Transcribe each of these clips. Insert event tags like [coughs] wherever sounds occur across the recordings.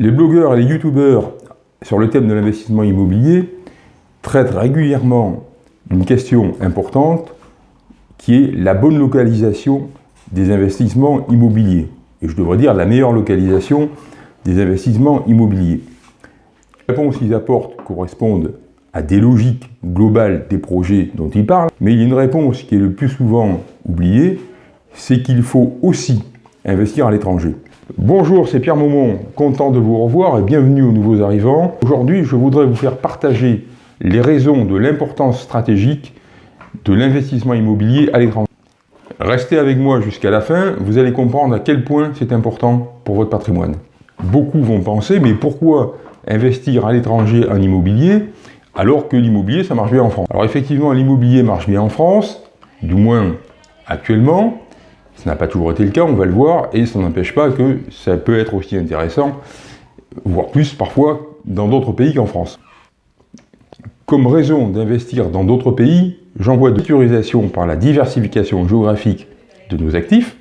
Les blogueurs et les youtubeurs sur le thème de l'investissement immobilier traitent régulièrement d'une question importante qui est la bonne localisation des investissements immobiliers. Et je devrais dire la meilleure localisation des investissements immobiliers. Les réponses qu'ils apportent correspondent à des logiques globales des projets dont ils parlent, mais il y a une réponse qui est le plus souvent oubliée, c'est qu'il faut aussi investir à l'étranger. Bonjour, c'est Pierre Maumont, content de vous revoir et bienvenue aux nouveaux arrivants. Aujourd'hui, je voudrais vous faire partager les raisons de l'importance stratégique de l'investissement immobilier à l'étranger. Restez avec moi jusqu'à la fin, vous allez comprendre à quel point c'est important pour votre patrimoine. Beaucoup vont penser, mais pourquoi investir à l'étranger en immobilier alors que l'immobilier, ça marche bien en France? Alors effectivement, l'immobilier marche bien en France, du moins actuellement, ce n'a pas toujours été le cas, on va le voir, et ça n'empêche pas que ça peut être aussi intéressant, voire plus parfois, dans d'autres pays qu'en France. Comme raison d'investir dans d'autres pays, j'envoie de sécurisation par la diversification géographique de nos actifs,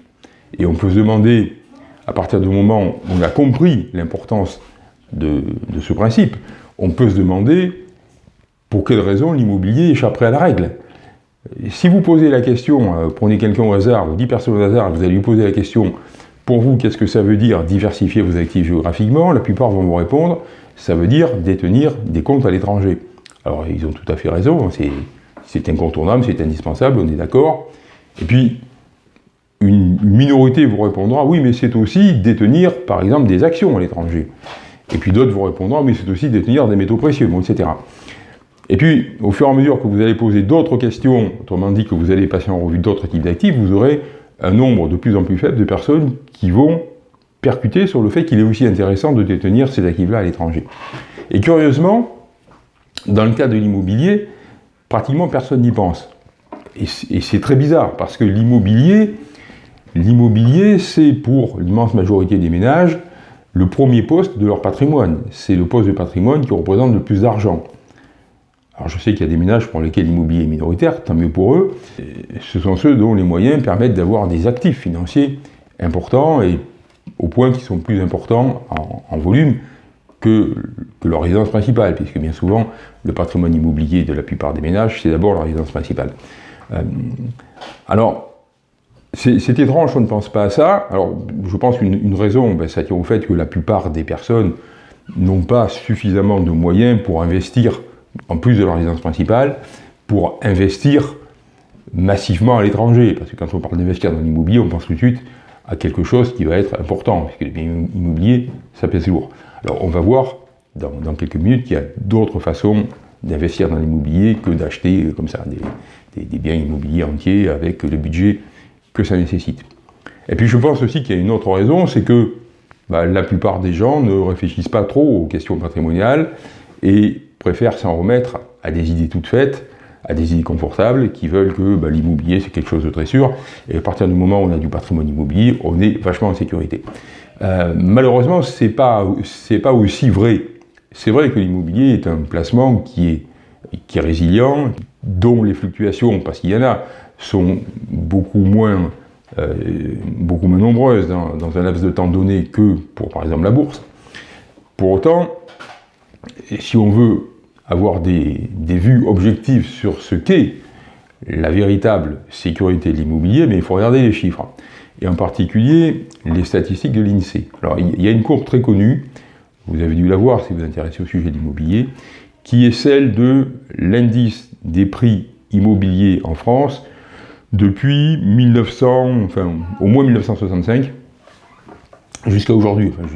et on peut se demander, à partir du moment où on a compris l'importance de, de ce principe, on peut se demander pour quelle raison l'immobilier échapperait à la règle si vous posez la question, euh, prenez quelqu'un au hasard, ou 10 personnes au hasard, vous allez lui poser la question, pour vous, qu'est-ce que ça veut dire diversifier vos actifs géographiquement? La plupart vont vous répondre, ça veut dire détenir des comptes à l'étranger. Alors, ils ont tout à fait raison, hein, c'est incontournable, c'est indispensable, on est d'accord. Et puis, une minorité vous répondra, oui, mais c'est aussi détenir, par exemple, des actions à l'étranger. Et puis d'autres vous répondront, mais c'est aussi détenir des métaux précieux, etc. Et puis, au fur et à mesure que vous allez poser d'autres questions, autrement dit que vous allez passer en revue d'autres types d'actifs, vous aurez un nombre de plus en plus faible de personnes qui vont percuter sur le fait qu'il est aussi intéressant de détenir ces actifs-là à l'étranger. Et curieusement, dans le cas de l'immobilier, pratiquement personne n'y pense. Et c'est très bizarre, parce que l'immobilier, l'immobilier, c'est pour l'immense majorité des ménages, le premier poste de leur patrimoine. C'est le poste de patrimoine qui représente le plus d'argent. Alors je sais qu'il y a des ménages pour lesquels l'immobilier est minoritaire, tant mieux pour eux. Ce sont ceux dont les moyens permettent d'avoir des actifs financiers importants et au point qu'ils sont plus importants en, volume que, leur résidence principale, puisque bien souvent, le patrimoine immobilier de la plupart des ménages, c'est d'abord leur résidence principale. Euh, alors, c'est étrange on ne pense pas à ça. Alors, je pense qu'une raison, ben, ça tient au fait que la plupart des personnes n'ont pas suffisamment de moyens pour investir en plus de leur résidence principale, pour investir massivement à l'étranger. Parce que quand on parle d'investir dans l'immobilier, on pense tout de suite à quelque chose qui va être important, puisque les biens immobiliers, ça pèse lourd. Alors on va voir dans, quelques minutes qu'il y a d'autres façons d'investir dans l'immobilier que d'acheter euh, comme ça des, biens immobiliers entiers avec le budget que ça nécessite. Et puis je pense aussi qu'il y a une autre raison, c'est que bah, la plupart des gens ne réfléchissent pas trop aux questions patrimoniales et préfèrent s'en remettre à des idées toutes faites, à des idées confortables, qui veulent que bah, l'immobilier c'est quelque chose de très sûr, et à partir du moment où on a du patrimoine immobilier, on est vachement en sécurité. Euh, malheureusement, c'est pas, pas aussi vrai. C'est vrai que l'immobilier est un placement qui est, qui est résilient, dont les fluctuations, parce qu'il y en a, sont beaucoup moins, euh, beaucoup moins nombreuses dans, dans un laps de temps donné que pour, par exemple, la bourse. Pour autant, si on veut avoir des, vues objectives sur ce qu'est la véritable sécurité de l'immobilier, mais il faut regarder les chiffres, et en particulier les statistiques de l'INSEE. Alors il y a une courbe très connue, vous avez dû la voir si vous vous intéressez au sujet de l'immobilier, qui est celle de l'indice des prix immobiliers en France depuis 1900, enfin au moins 1965, jusqu'à aujourd'hui, enfin,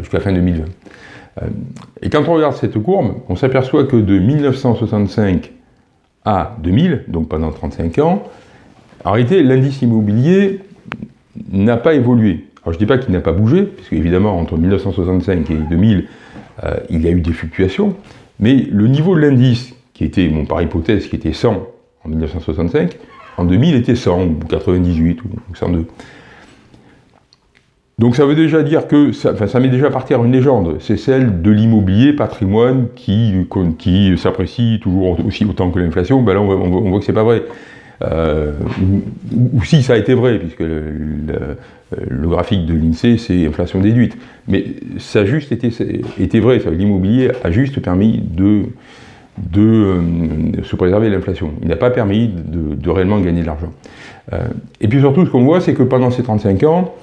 jusqu'à fin 2020. Euh, et quand on regarde cette courbe, on s'aperçoit que de 1965 à 2000, donc pendant 35 ans, en réalité, l'indice immobilier n'a pas évolué. Alors je ne dis pas qu'il n'a pas bougé, puisque évidemment, entre 1965 et 2000, euh, il y a eu des fluctuations, mais le niveau de l'indice, qui était, par hypothèse, qui était 100 en 1965, en 2000 était 100, ou 98, ou 102. Donc ça veut déjà dire que, ça, enfin, ça met déjà par terre une légende, c'est celle de l'immobilier patrimoine qui, qui s'apprécie toujours aussi autant que l'inflation, ben là on, voit, que c'est pas vrai. Euh, ou, si ça a été vrai, puisque le, graphique de l'INSEE, c'est inflation déduite. Mais ça a juste été, vrai, l'immobilier a juste permis de, de euh, se préserver l'inflation. Il n'a pas permis de, réellement gagner de l'argent. Euh, et puis surtout, ce qu'on voit, c'est que pendant ces 35 ans,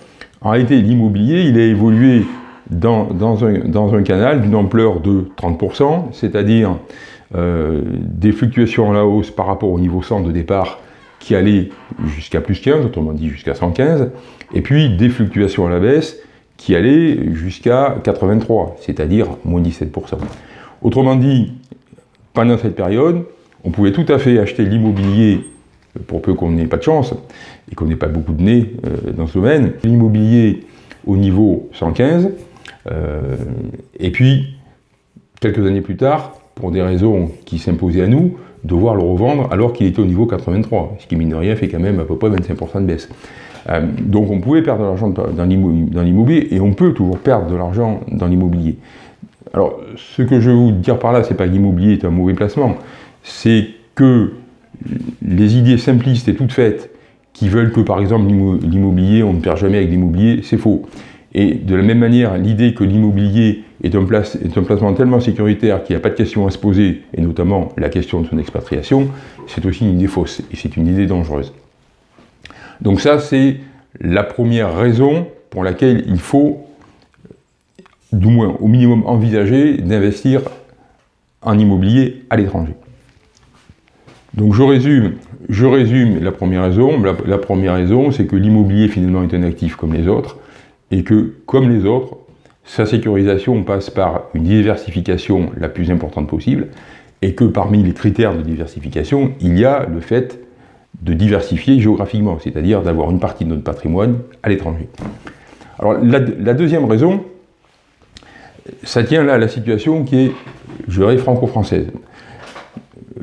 en réalité, l'immobilier, il a évolué dans, un, canal d'une ampleur de 30%, c'est-à-dire euh, des fluctuations à la hausse par rapport au niveau centre de départ qui allait jusqu'à plus 15, autrement dit jusqu'à 115, et puis des fluctuations à la baisse qui allaient jusqu'à 83, c'est-à-dire moins 17%. Autrement dit, pendant cette période, on pouvait tout à fait acheter l'immobilier, pour peu qu'on n'ait pas de chance, et qu'on n'ait pas beaucoup de nez euh, dans ce domaine, l'immobilier au niveau 115, euh, et puis, quelques années plus tard, pour des raisons qui s'imposaient à nous, devoir le revendre alors qu'il était au niveau 83, ce qui, mine de rien, fait quand même à peu près 25% de baisse. Euh, donc on pouvait perdre de l'argent dans l'immobilier, et on peut toujours perdre de l'argent dans l'immobilier. Alors, ce que je veux vous dire par là, c'est pas que l'immobilier est un mauvais placement, c'est que les idées simplistes et toutes faites qui veulent que, par exemple, l'immobilier, on ne perd jamais avec l'immobilier, c'est faux. Et de la même manière, l'idée que l'immobilier est, un placement tellement sécuritaire qu'il n'y a pas de question à se poser, et notamment la question de son expatriation, c'est aussi une idée fausse, et c'est une idée dangereuse. Donc ça, c'est la première raison pour laquelle il faut, du moins au minimum, envisager d'investir en immobilier à l'étranger. Donc je résume, je résume la première raison. la première raison, c'est que l'immobilier finalement est un actif comme les autres, et que, comme les autres, sa sécurisation passe par une diversification la plus importante possible, et que parmi les critères de diversification, il y a le fait de diversifier géographiquement, c'est-à-dire d'avoir une partie de notre patrimoine à l'étranger. Alors la, deuxième raison, ça tient là à la situation qui est, je dirais, franco-française.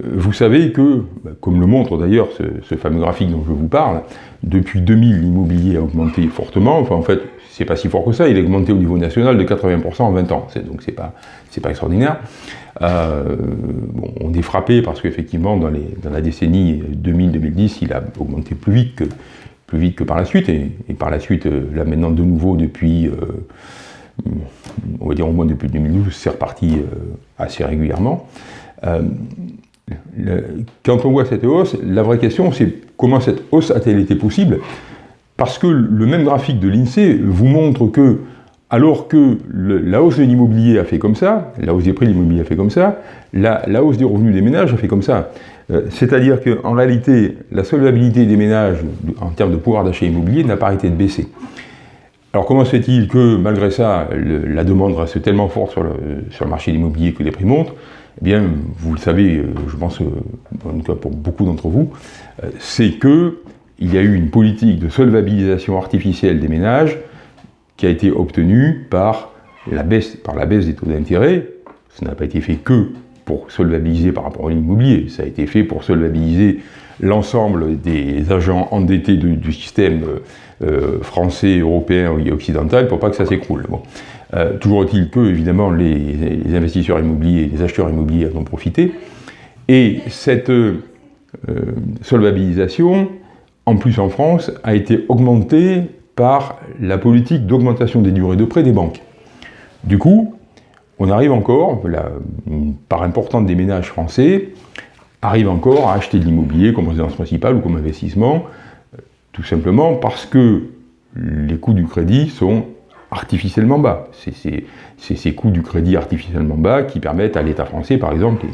Vous savez que, comme le montre d'ailleurs ce, fameux graphique dont je vous parle, depuis 2000, l'immobilier a augmenté fortement, enfin en fait, c'est pas si fort que ça, il a augmenté au niveau national de 80% en 20 ans, donc c'est pas, pas extraordinaire. Euh, on est frappé parce qu'effectivement, dans, dans, la décennie 2000-2010, il a augmenté plus vite que, plus vite que par la suite, et, par la suite, euh, là maintenant de nouveau depuis, euh, on va dire au moins depuis 2012, c'est reparti assez régulièrement. Quand on voit cette hausse, la vraie question c'est comment cette hausse a-t-elle été possible? Parce que le même graphique de l'INSEE vous montre que, alors que la hausse de l'immobilier a fait comme ça, la hausse des prix de l'immobilier a fait comme ça, la, hausse des revenus des ménages a fait comme ça. Euh, c'est-à-dire qu'en réalité, la solvabilité des ménages en termes de pouvoir d'achat immobilier n'a pas arrêté de baisser. Alors comment se fait-il que, malgré ça, la demande reste tellement forte sur le, sur le marché de l'immobilier que les prix montent? Eh bien, vous le savez, euh, je pense, en tout cas pour beaucoup d'entre vous, euh, c'est que il y a eu une politique de solvabilisation artificielle des ménages qui a été obtenue par la baisse, des taux d'intérêt. Ça n'a pas été fait que pour solvabiliser par rapport à l'immobilier, ça a été fait pour solvabiliser l'ensemble des agents endettés du, système euh, français, européen et occidental pour pas que ça s'écroule. Euh, toujours est-il que, évidemment, les, investisseurs immobiliers, les acheteurs immobiliers en ont profité. Et cette euh, solvabilisation, en plus en France, a été augmenté par la politique d'augmentation des durées de prêt des banques. Du coup, on arrive encore, la, une part importante des ménages français arrive encore à acheter de l'immobilier comme résidence principale ou comme investissement, tout simplement parce que les coûts du crédit sont artificiellement bas. C'est ces coûts du crédit artificiellement bas qui permettent à l'État français, par exemple,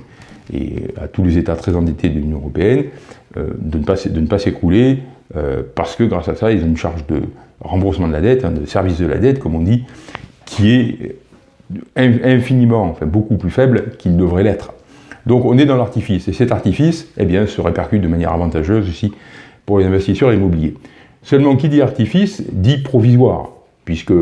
et à tous les États très endettés de l'Union européenne euh, de ne pas, s'écrouler euh, parce que grâce à ça, ils ont une charge de remboursement de la dette, hein, de service de la dette, comme on dit, qui est infiniment, enfin beaucoup plus faible qu'il devrait l'être. Donc on est dans l'artifice, et cet artifice eh bien, se répercute de manière avantageuse aussi pour les investisseurs immobiliers. Seulement, qui dit artifice, dit provisoire puisque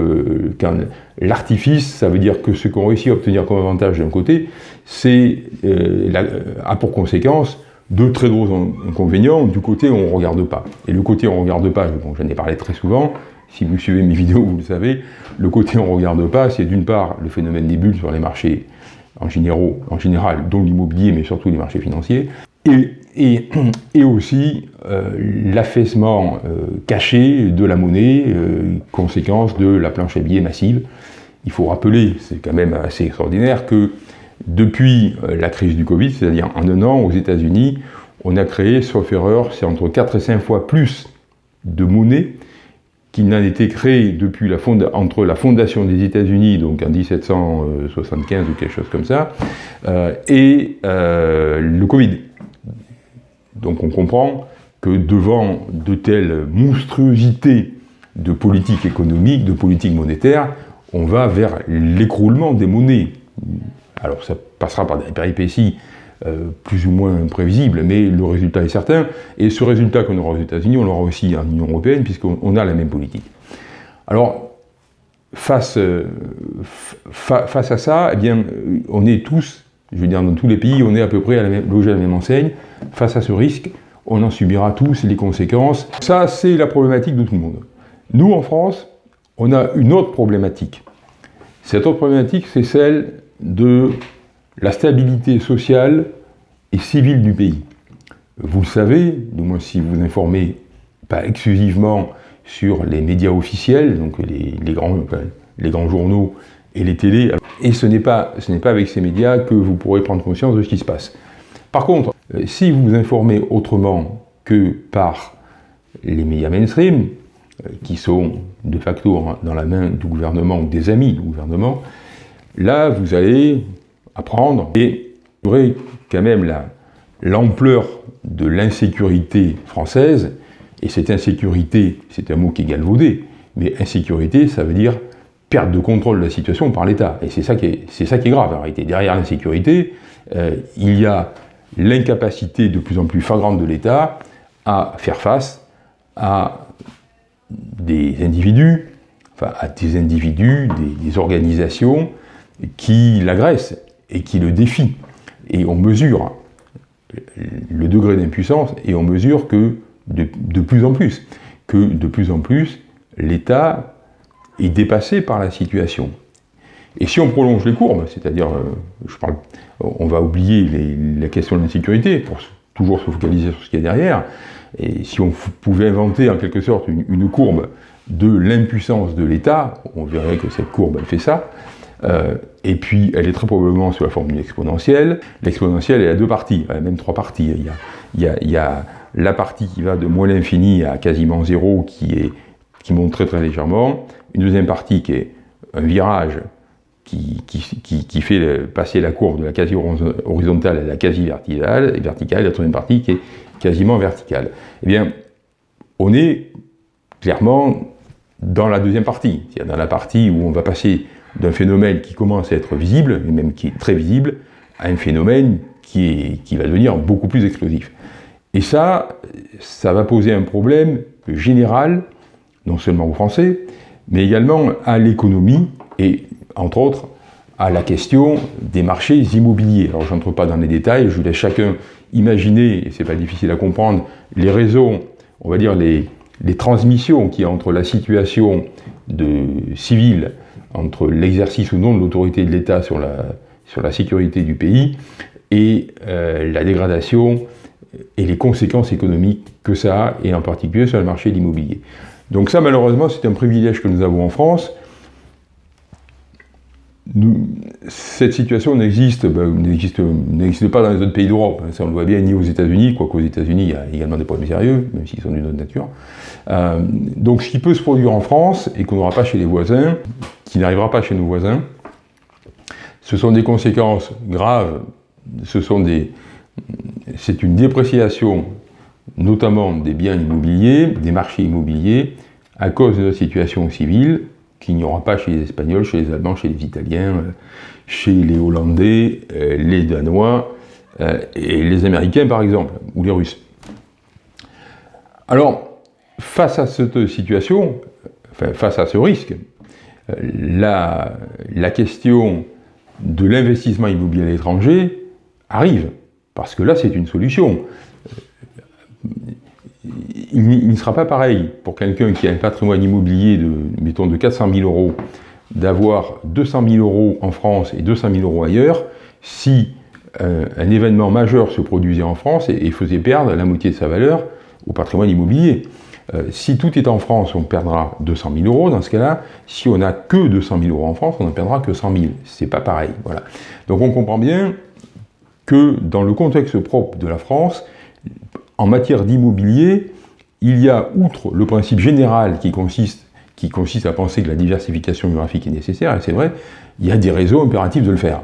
l'artifice, ça veut dire que ce qu'on réussit à obtenir comme avantage d'un côté, c'est euh, a pour conséquence de très gros inconvénients du côté où on ne regarde pas. Et le côté où on ne regarde pas, bon, j'en ai parlé très souvent, si vous suivez mes [laughs] vidéos, vous le savez, le côté où on ne regarde pas, c'est d'une part le phénomène des bulles sur les marchés en, généraux, en général, dont l'immobilier, mais surtout les marchés financiers, et, et, aussi l'affaissement caché de la monnaie, conséquence de la planche à billets massive. Il faut rappeler, c'est quand même assez extraordinaire, que depuis la crise du Covid, c'est-à-dire en un an aux États-Unis, on a créé, sauf erreur, c'est entre 4 et 5 fois plus de monnaie qu'il n'en été créé depuis la entre la fondation des États-Unis, donc en 1775 ou quelque chose comme ça, euh, et euh, le Covid. Donc on comprend que devant de telles monstruosités de politique économique, de politique monétaire, on va vers l'écroulement des monnaies. Alors ça passera par des péripéties euh, plus ou moins prévisible, mais le résultat est certain. Et ce résultat qu'on aura aux États-Unis, on l'aura aussi en Union européenne, puisqu'on a la même politique. Alors, face, euh, face à ça, eh bien, on est tous, je veux dire, dans tous les pays, on est à peu près à la même, logés à la même enseigne. Face à ce risque, on en subira tous les conséquences. Ça, c'est la problématique de tout le monde. Nous, en France, on a une autre problématique. Cette autre problématique, c'est celle de la stabilité sociale et civile du pays. Vous le savez, du moins si vous informez pas exclusivement sur les médias officiels, donc les grands journaux et les télés, et ce n'est pas, pas avec ces médias que vous pourrez prendre conscience de ce qui se passe. Par contre, euh, si vous vous informez autrement que par les médias mainstream, euh, qui sont de facto dans la main du gouvernement ou des amis du gouvernement, là vous allez apprendre. Et vous verrez quand même l'ampleur de l'insécurité française, et cette insécurité, c'est un mot qui est galvaudé, mais insécurité, ça veut dire de contrôle de la situation par l'État. Et c'est ça, qui est, ça qui est grave en. Derrière l'insécurité, euh, il y a l'incapacité de plus en plus flagrante de l'État à faire face à des individus, enfin à des individus, des, organisations qui l'agressent et qui le défie. Et on mesure le degré d'impuissance et on mesure que de, plus en plus, que de plus en plus, l'État est dépassé par la situation. Et si on prolonge les courbes, c'est-à-dire, euh, on va oublier la question de l'insécurité pour toujours se focaliser sur ce qu'il y a derrière, et si on pouvait inventer en quelque sorte une, courbe de l'impuissance de l'État, on verrait que cette courbe, elle fait ça, euh, et puis, elle est très probablement sous la forme d'une exponentielle. L'exponentielle, elle a deux parties, elle a même trois parties. Il y a, la partie qui va de moins l'infini à quasiment zéro, qui, qui monte très très légèrement. Une deuxième partie qui est un virage qui, qui, qui, fait passer la courbe de la quasi horizontale à la quasi verticale, et verticale, la troisième partie qui est quasiment verticale. Eh bien, on est clairement dans la deuxième partie, c'est-à-dire dans la partie où on va passer d'un phénomène qui commence à être visible, et même qui est très visible, à un phénomène qui, est, qui va devenir beaucoup plus explosif. Et ça, ça va poser un problème général, non seulement aux Français, mais également à l'économie et, entre autres, à la question des marchés immobiliers. Alors, je n'entre pas dans les détails, je laisse chacun imaginer, et c'est pas difficile à comprendre, les raisons, on va dire les, les transmissions qu'il y a entre la situation de civile entre l'exercice ou non de l'autorité de l'État sur la, sur la sécurité du pays et euh, la dégradation et les conséquences économiques que ça a, et en particulier sur le marché de l'immobilier. Donc ça, malheureusement, c'est un privilège que nous avons en France. Cette situation n'existe ben, n'existe pas dans les autres pays d'Europe. Ça, on le voit bien ni aux États-Unis, quoique aux États-Unis, il y a également des problèmes sérieux, même s'ils sont d'une autre nature. Euh, donc ce qui peut se produire en France et qu'on n'aura pas chez les voisins, qui n'arrivera pas chez nos voisins. Ce sont des conséquences graves, ce sont des, c'est une dépréciation notamment des biens immobiliers, des marchés immobiliers, à cause de la situation civile qu'il n'y aura pas chez les Espagnols, chez les Allemands, chez les Italiens, chez les Hollandais, euh, les Danois euh, et les Américains par exemple, ou les Russes. Alors, face à cette situation, face à ce risque, la, la question de l'investissement immobilier à l'étranger arrive, parce que là c'est une solution. Il, ne sera pas pareil pour quelqu'un qui a un patrimoine immobilier de, mettons, de 400 000 euros, d'avoir 200 000 euros en France et 200 000 euros ailleurs, si un, événement majeur se produisait en France et, faisait perdre la moitié de sa valeur au patrimoine immobilier. Euh, si tout est en France, on perdra 200 000 euros. Dans ce cas-là, si on n'a que 200 000 euros en France, on n'en perdra que 100 000. C'est pas pareil. Donc on comprend bien que dans le contexte propre de la France, en matière d'immobilier, il y a, outre le principe général qui consiste, à penser que la diversification géographique est nécessaire, et c'est vrai, il y a des raisons impératifs de le faire.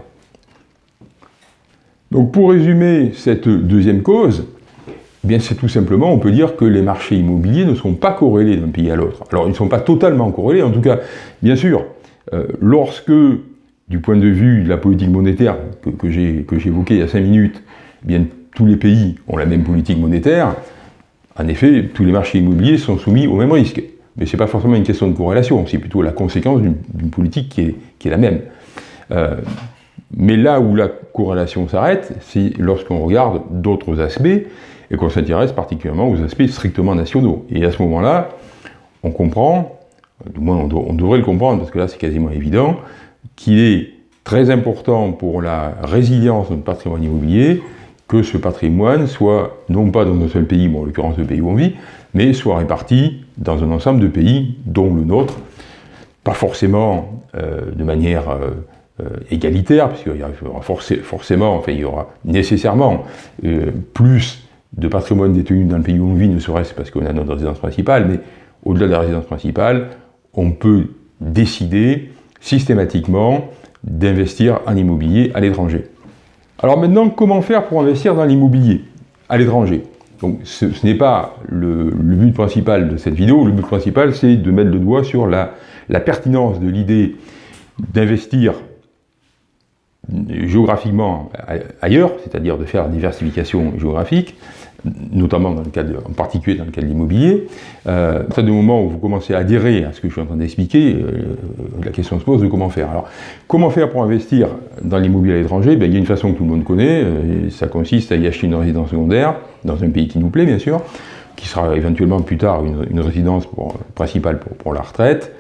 Donc pour résumer cette deuxième cause, eh c'est tout simplement, on peut dire que les marchés immobiliers ne sont pas corrélés d'un pays à l'autre. Alors ils ne sont pas totalement corrélés, en tout cas, bien sûr, euh, lorsque, du point de vue de la politique monétaire que, que j'ai il y a cinq minutes, eh bien tous les pays ont la même politique monétaire, en effet, tous les marchés immobiliers sont soumis au même risque. Mais ce n'est pas forcément une question de corrélation, c'est plutôt la conséquence d'une politique qui est, la même. Euh, mais là où la corrélation s'arrête, c'est lorsqu'on regarde d'autres aspects et qu'on s'intéresse particulièrement aux aspects strictement nationaux. Et à ce moment-là, on comprend, du moins on, devrait le comprendre, parce que là c'est quasiment évident, qu'il est très important pour la résilience de notre patrimoine immobilier que ce patrimoine soit, non pas dans un seul pays, bon, en l'occurrence le pays où on vit, mais soit réparti dans un ensemble de pays, dont le nôtre, pas forcément euh, de manière euh, euh, égalitaire, puisqu'il y aura forcément, enfin il y aura nécessairement plus de patrimoine détenu dans le pays où on vit, ne serait-ce parce qu'on a notre résidence principale, mais au-delà de la résidence principale, on peut décider systématiquement d'investir en immobilier à l'étranger. Alors maintenant, comment faire pour investir dans l'immobilier à l'étranger? Donc ce, n'est pas le, but principal de cette vidéo, le but principal c'est de mettre le doigt sur la, la pertinence de l'idée d'investir géographiquement ailleurs, c'est-à-dire de faire diversification géographique, notamment en particulier dans le cas de l'immobilier. Euh, à partir du moment où vous commencez à adhérer à ce que je suis en train d'expliquer, euh, la question se pose de comment faire. Alors, comment faire pour investir dans l'immobilier à l'étranger? Ben, Il y a une façon que tout le monde connaît, euh, ça consiste à y acheter une résidence secondaire, dans un pays qui nous plaît bien sûr, qui sera éventuellement plus tard une, résidence principale pour, pour, la retraite.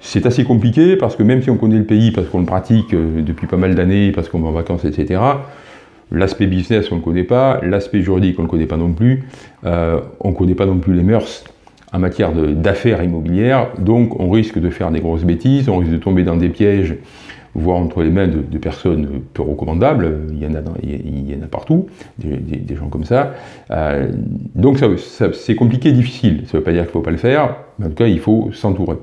C'est assez compliqué parce que même si on connaît le pays, parce qu'on le pratique euh, depuis pas mal d'années, parce qu'on va en vacances, etc., L'aspect business, on ne le connaît pas. L'aspect juridique, on ne le connaît pas non plus. Euh, on ne connaît pas non plus les mœurs en matière d'affaires immobilières. Donc, on risque de faire des grosses bêtises. On risque de tomber dans des pièges, voire entre les mains de, personnes peu recommandables. Il y en a, partout, des, gens comme ça. Euh, donc, c'est compliqué, difficile. Ça ne veut pas dire qu'il ne faut pas le faire. Mais en tout cas, il faut s'entourer.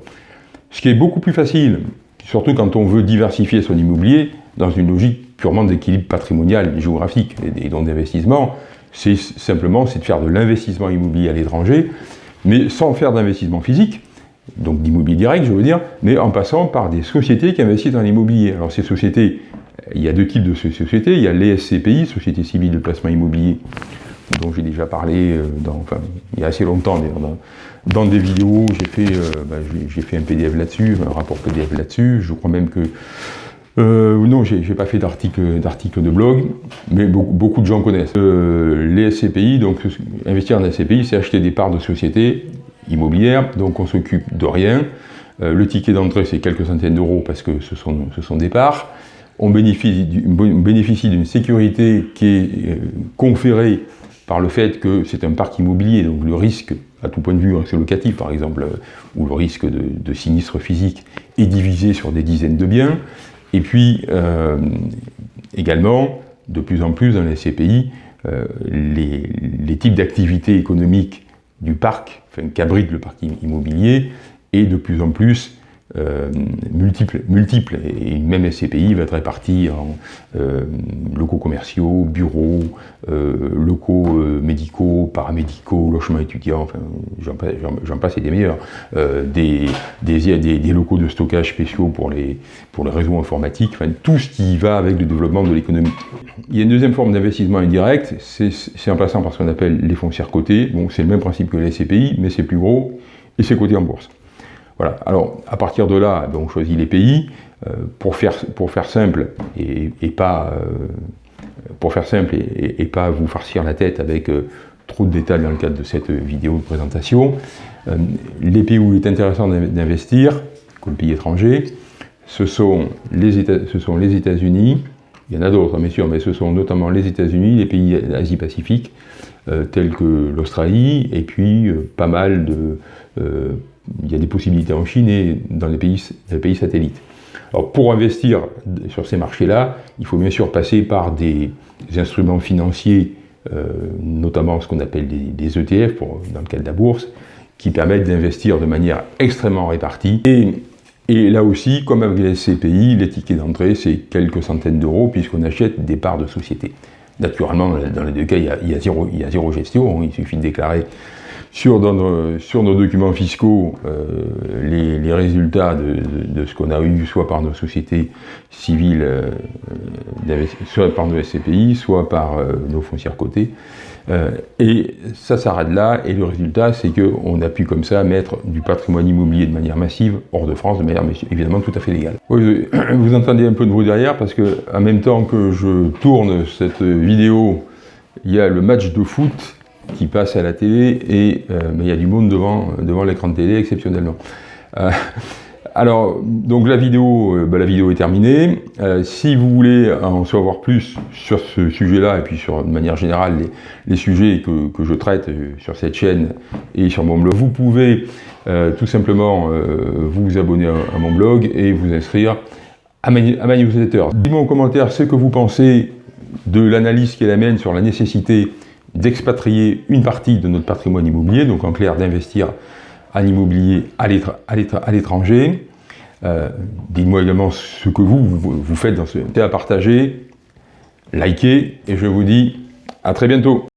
Ce qui est beaucoup plus facile, surtout quand on veut diversifier son immobilier, dans une logique purement d'équilibre patrimonial et géographique. Et, donc d'investissement, c'est simplement de faire de l'investissement immobilier à l'étranger, mais sans faire d'investissement physique, donc d'immobilier direct, je veux dire, mais en passant par des sociétés qui investissent dans l'immobilier. Alors ces sociétés, il y a deux types de sociétés, il y a l'ESCPI, Société Civile de Placement Immobilier, dont j'ai déjà parlé euh, il y a assez longtemps dans, dans des vidéos, j'ai fait, euh, bah, fait un PDF là-dessus, un rapport PDF là-dessus, je crois même que euh, non, j'ai pas fait d'article de blog, mais beaucoup, de gens connaissent. Euh, les SCPI, donc investir en SCPI, c'est acheter des parts de sociétés immobilières, donc on s'occupe de rien. Euh, le ticket d'entrée, c'est quelques centaines d'euros parce que ce sont, des parts. On bénéficie d'une sécurité qui est euh, conférée par le fait que c'est un parc immobilier, donc le risque, à tout point de vue, c'est locatif par exemple, ou le risque de, de sinistre physique est divisé sur des dizaines de biens. Et puis, euh, également, de plus en plus dans les CPI, euh, les, types d'activités économiques du parc, enfin, qu'abrite le parc immobilier, et de plus en plus euh, multiples, multiples, et même SCPI va être réparti en euh, locaux commerciaux, bureaux, euh, locaux médicaux, paramédicaux, logements étudiants, enfin j'en passe et des meilleurs, des, des, des, locaux de stockage spéciaux pour les, pour les réseaux informatiques, enfin tout ce qui va avec le développement de l'économie. Il y a une deuxième forme d'investissement indirect, c'est en passant par ce qu'on appelle les foncières cotées, bon c'est le même principe que les SCPI, mais c'est plus gros, et c'est coté en bourse. Voilà. Alors, à partir de là, ben, on choisit les pays. Euh, pour, faire, pour faire simple et, pas euh, pour faire simple et, pas vous farcir la tête avec euh, trop de détails dans le cadre de cette vidéo de présentation, les pays où il est intéressant d'investir, comme pays étrangers, ce sont les États-Unis, Il y en a d'autres, bien sûr, mais ce sont notamment les États-Unis, les pays d'Asie-Pacifique, tels que l'Australie, et puis pas mal de... Euh, il y a des possibilités en Chine et dans les pays, satellites. Alors pour investir sur ces marchés-là, il faut bien sûr passer par des, instruments financiers, notamment ce qu'on appelle des, ETF pour, dans le cadre de la bourse, qui permettent d'investir de manière extrêmement répartie. Et, là aussi, comme avec les SCPI, les tickets d'entrée, c'est quelques centaines d'euros puisqu'on achète des parts de société. Naturellement, dans les deux cas, il y a, zéro, il y a zéro, gestion. Il suffit de déclarer sur, nos documents fiscaux euh, les, résultats de, ce qu'on a eu, soit par nos sociétés civiles, euh, soit par nos SCPI, soit par euh, nos foncières cotées. et ça s'arrête là, et le résultat, c'est qu'on a pu comme ça mettre du patrimoine immobilier de manière massive hors de France, de manière évidemment tout à fait légale. [coughs] vous entendez un peu de bruit derrière, parce que en même temps que je tourne cette vidéo, il y a le match de foot qui passe à la télé et euh, il y a du monde devant, devant l'écran de télé exceptionnellement. Euh, [laughs] alors, donc la vidéo, euh, bah, la vidéo est terminée. si vous voulez en savoir plus sur ce sujet-là, et puis sur, de manière générale, les, sujets que, que, je traite sur cette chaîne et sur mon blog, vous pouvez tout simplement vous abonner à, mon blog et vous inscrire à ma, newsletter. Dites-moi en commentaire ce que vous pensez de l'analyse qui mienne sur la nécessité d'expatrier une partie de notre patrimoine immobilier, donc en clair d'investir en immobilier à l'étranger. Euh, dites-moi également ce que vous, faites dans ce à partager, likez, et je vous dis à très bientôt.